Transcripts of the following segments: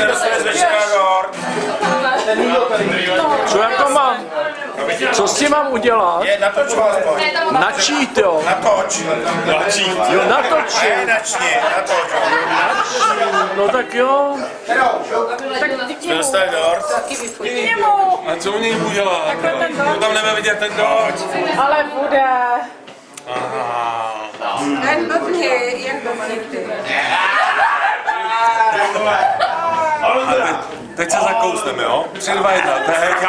se dostane z večera dort. Co jako mám? Co s tím mám udělat? Je, natoč ho aspoň. Načít, jo. Natoč. Jo, natočit. Ne, načni, natoč. No tak jo. Jsme dostali dort. A co u něj udělat? No tam nebudeme vidět ten dort. Ale bude. Ten blbně, jak blbně. Teď, teď se zakousneme, jo? Tři, dva, jedna, teď.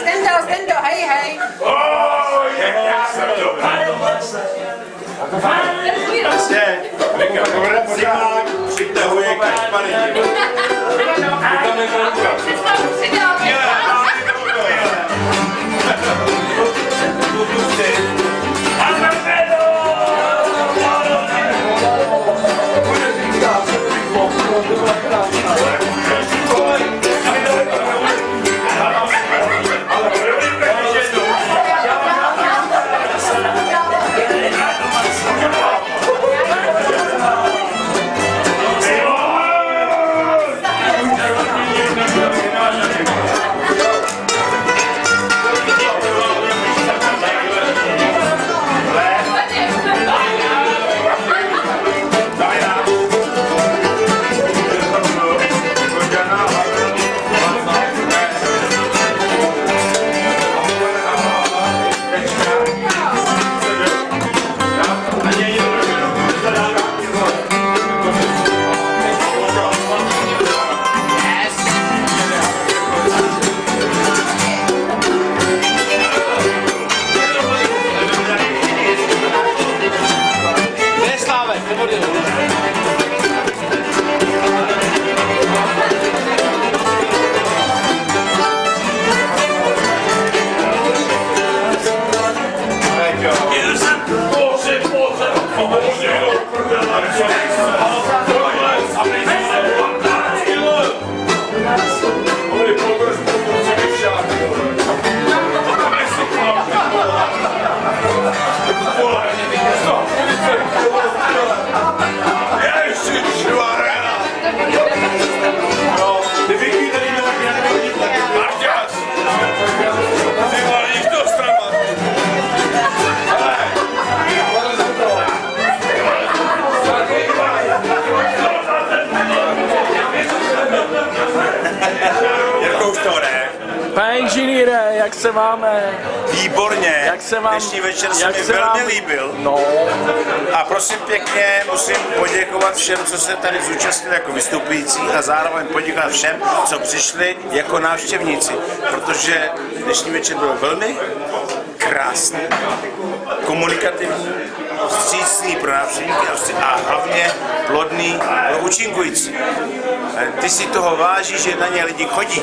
Stendo, stendo, hej, hej. Přitahuje kašpary. Jirko, Pane inženýre, jak se máme? Výborně. Jak se vám- Dnešní večer se mi velmi vám- líbil. No, A prosím pěkně, musím poděkovat všem, co se tady zúčastnili jako vystupující a zároveň poděkovat všem, co přišli jako návštěvníci, protože dnešní večer byl velmi krásný, komunikativní, vstřícný pro návštěvníky a hlavně plodný pro účinkující. E, Ty si toho vážíš, že na ně lidi chodí.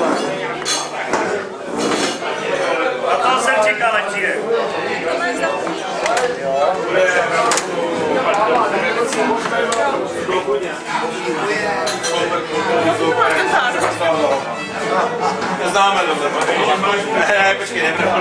Známe dobře. Ne, počkej, nebudu.